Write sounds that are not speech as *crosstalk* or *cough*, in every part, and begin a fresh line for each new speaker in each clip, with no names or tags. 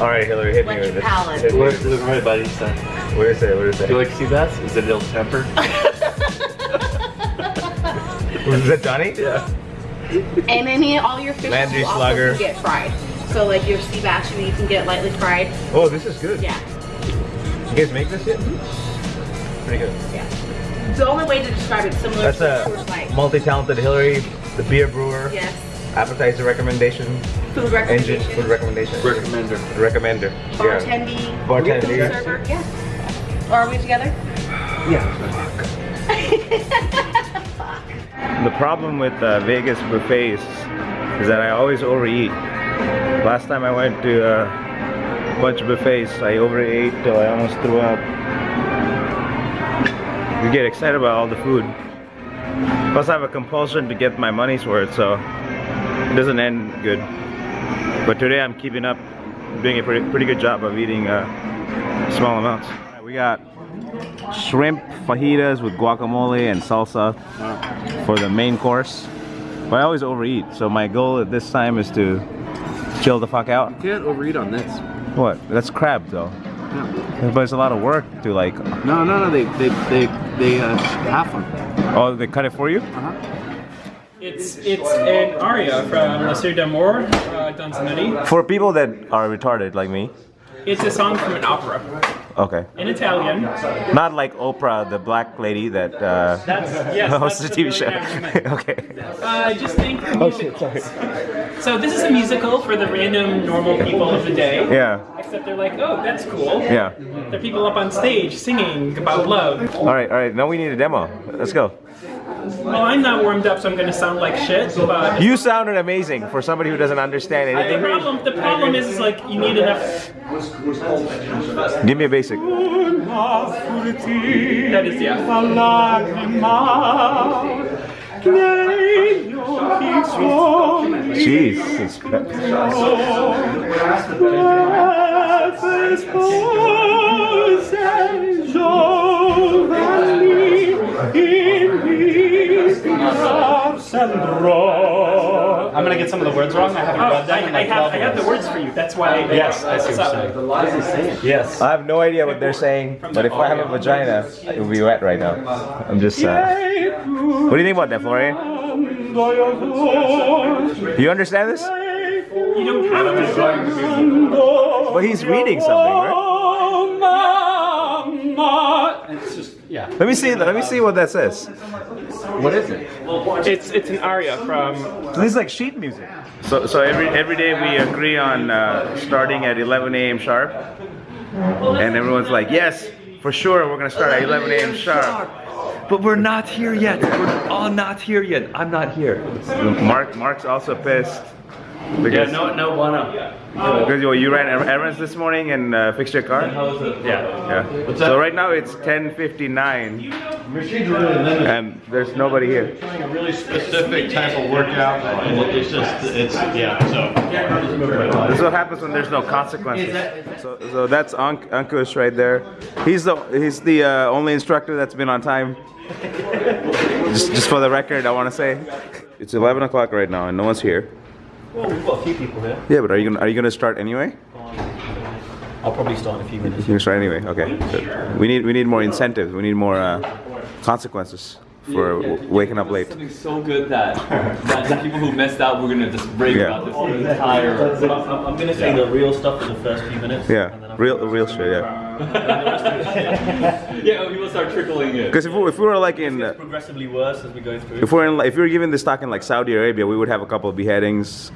All right, Hillary, hit me with
it.
this.
palate.
Hit me
Where's
with
the
this.
right buddy? Son?
What did it say? What did it say?
Do you like sea bass? Is it ill tempered?
Was *laughs* it Johnny?
yeah.
And then he, all your fish
Landry
will also
slugger.
can get fried. So like your sea bass, you can get lightly fried.
Oh, this is good.
Yeah,
You guys make this yet? Mm-hmm. Pretty good.
yeah. The only way to describe it similar
That's
to
a
Coors
multi-talented Hillary, the beer brewer,
Yes.
Appetizer recommendation,
Food
engine
recommendation.
food recommendation,
Recommender.
recommender. Yeah.
Bartending.
Bartending.
server. Yeah. Are we together? Yeah. *laughs*
the problem with uh, Vegas buffets is that I always overeat. Last time I went to uh, a bunch of buffets, I overate till I almost threw up. You get excited about all the food. Plus I have a compulsion to get my money's worth, so it doesn't end good. But today I'm keeping up, doing a pretty, pretty good job of eating uh, small amounts. Alright, we got shrimp fajitas with guacamole and salsa for the main course. But I always overeat, so my goal at this time is to chill the fuck out.
You can't overeat on this.
What? That's crab though.
No,
But it's a lot of work to like.
no, no. no they they they they uh, half them.
Oh, they cut it for you?
It's it's an aria from La Sir d'Amour, uh, Donizetti.
For people that are retarded like me.
It's a song from an opera
Okay.
in Italian.
Not like Oprah, the black lady that uh,
That's yes. *laughs*
hosts
that's
the TV show.
really name. *laughs*
okay.
Uh, just think
Oh shit, sorry. *laughs*
So this is a musical for the random normal people of the day.
Yeah.
Except they're like, oh, that's cool.
Yeah.
There are people up on stage singing about love.
All right, all right. Now we need a demo. Let's go.
Well, I'm not warmed up, so I'm gonna sound like shit. But
You sounded amazing for somebody who doesn't understand anything.
the
anything.
problem, the problem is, is like you need enough.
Give me a basic.
That is yeah.
Jesus.
I'm gonna get some of the words wrong. I haven't
Oh,
read them. in
I, I have I have the words for you. That's why.
Yes, I see
What's
what
up?
you're saying. Yes.
I have no idea what they're saying, but if I have a vagina, it will be wet right now. I'm just. Uh, what do you think about that, Florian? Do you understand this?
You don't have to.
But he's reading something, right?
It's just yeah.
Let me see. Let me see what that says.
What is it?
It's it's an aria from.
So this is like sheet music. So so every every day we agree on uh, starting at 11 a.m. sharp, and everyone's like, yes, for sure, we're gonna start at 11 a.m. sharp.
But we're not here yet. We're all not here yet. I'm not here.
Mark Mark's also pissed because
no, no bueno.
because you, you ran errands this morning and uh, fixed your car.
Yeah.
Yeah. So right now it's 10:59, and there's nobody here.
a really specific type of workout. and It's just, it's, yeah, so.
This is what happens when there's no consequences. So, so that's Ank Ankush right there. He's the he's the uh, only instructor that's been on time. Just, just for the record, I want to say it's 11 o'clock right now and no one's here.
Well, we've got a few people here.
Yeah, but are you gonna, are you gonna start anyway?
I'll probably start in a few minutes.
You're start anyway. Okay. Good. We need we need more incentives. We need more uh, consequences for w- waking up late.
Something so good that, that the people who messed out, we're gonna just rave
Yeah.
about this entire.
But I'm, I'm gonna say the real stuff for the first few minutes. and then
Yeah, real real shit. Yeah. *laughs*
Yeah, start trickling in.
Because if we, if we were like in uh,
progressively worse as we go through.
if we're in if we were given this talk in like Saudi Arabia, we would have a couple of beheadings,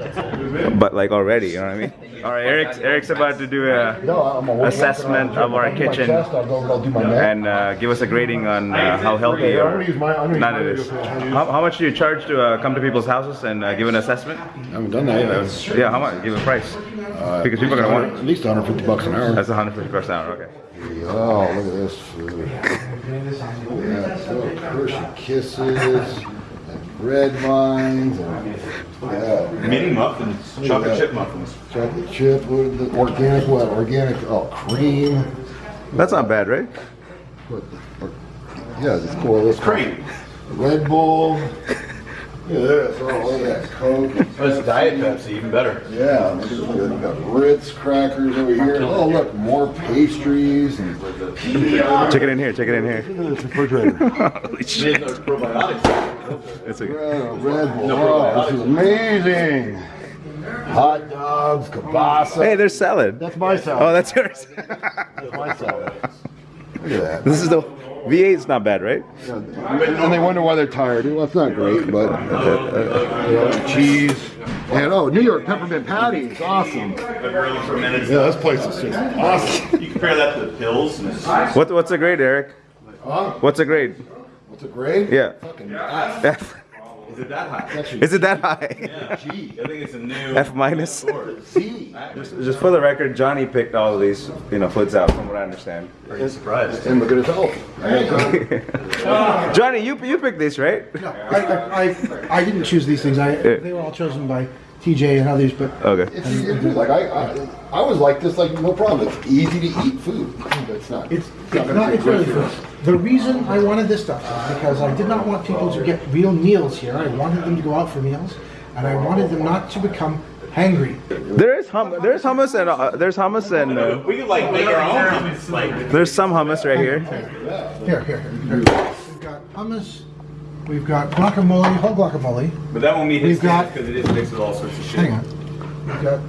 but like already, you know what I mean? *laughs* All right, Eric's Eric's about to do a
No,
assessment of our kitchen
I'll go, I'll do my math.
and uh, give us a grading on uh, how healthy or
gonna use my, I'm gonna use
not
my
it
video
is.
for that.
How, how much do you charge to uh, come to people's houses and uh, give an assessment?
I haven't done that yet.
Yeah, how much? Give a price. Because people are gonna want
At least 150 bucks an hour.
That's 150 bucks an hour. Okay.
Oh, look at this food. Yeah, so Hershey Kisses, and bread vines, and yeah,
Mini muffins, chocolate chip muffins.
chocolate chip, what is the organic what? Organic, oh, cream.
That's not bad, right?
What, or, yeah, it's cool. This
Cream.
Red Bull, Look at this. Oh, look at that Coke.
That's Diet Pepsi, even better.
Yeah, look at look at We got Ritz crackers over here. Oh, look, more pastries and
Check it in here. Check it in here.
look at refrigerator. *laughs*
Holy shit.
Probiotics.
It's a,
Red, uh, Red Bull. Oh, this is amazing. Hot dogs, kielbasa.
hey, there's salad.
That's my salad.
Oh, that's yours. *laughs*
That's my salad. Look at that.
this is the V8. is not bad, right?
And they wonder why they're tired. Well, it's not great, but uh, cheese. And oh, New York peppermint patties, awesome. Yeah, this place is just awesome. *laughs*
You compare that to the pills. And
What what's a grade, Eric?
Huh?
What's a grade?
What's a grade?
Yeah.
Fucking F.
F.
is it that high?
Actually,
Is it that high?
G.
I think it's a new.
F minus. *laughs*
Z.
Just for the record, Johnny picked all of these, you know, foods out, from what I understand.
Pretty surprised.
And look at his health. *laughs*
Johnny, you you picked this, right?
No, I, I, I, I didn't choose these things. I, they were all chosen by TJ and others, but
Okay.
It's easy to do. Like I, I, I was like this. Like no problem. It's easy to eat food. But it's not.
it's,
not
it's
gonna
not, it's really
good
good. The reason I wanted this stuff is because I did not want people to get real meals here. I wanted them to go out for meals, and I wanted them not to become hangry.
There is hum there's hummus and uh, there's hummus and uh,
We could like make our own hummus. Like,
there's some hummus right here.
Here, here, here. We've got hummus. We've got guacamole, whole guacamole.
But that won't meet
We've
his
got-
because it is mixed with all sorts of shit.
Hang on. We've got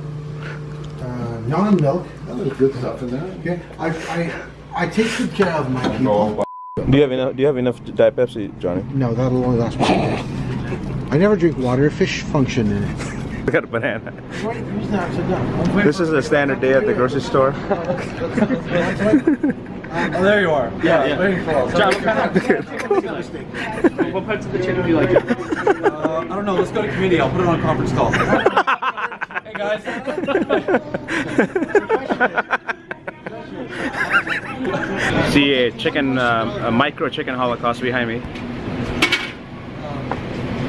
uh, non-milk.
Oh, there's good stuff in there.
Okay, I, I, I take good care of my people.
Do you have enough? Do you have enough Diet Pepsi, Johnny?
No, that'll only last one day. I never drink water. Fish function in it. *laughs*
I got a banana.
Why use that upside down?
This is a standard day at the grocery store. *laughs*
Oh, there you are. Yeah, yeah. Waiting for us. John, what parts of the chicken do you like? Uh, I don't know. Let's go to committee. I'll put it on a conference call. *laughs* hey guys.
See a chicken, um, a micro chicken holocaust behind me.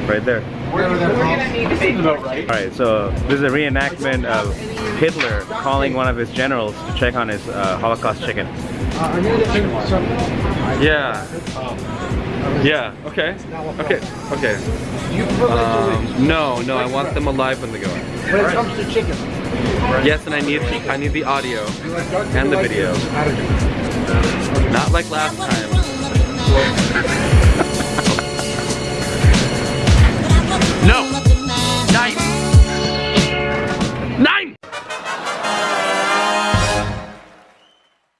Right there.
We're gonna need to make
About right.
All right, so this is a reenactment of Hitler calling one of his generals to check on his uh, Holocaust chicken.
Uh, I need to drink some.
Yeah. Yeah. Okay. Okay. Okay. Um, no, no. I want them alive when they go. in.
When it comes to chicken,
Yes, and I need I need the audio and the video. Not like last time.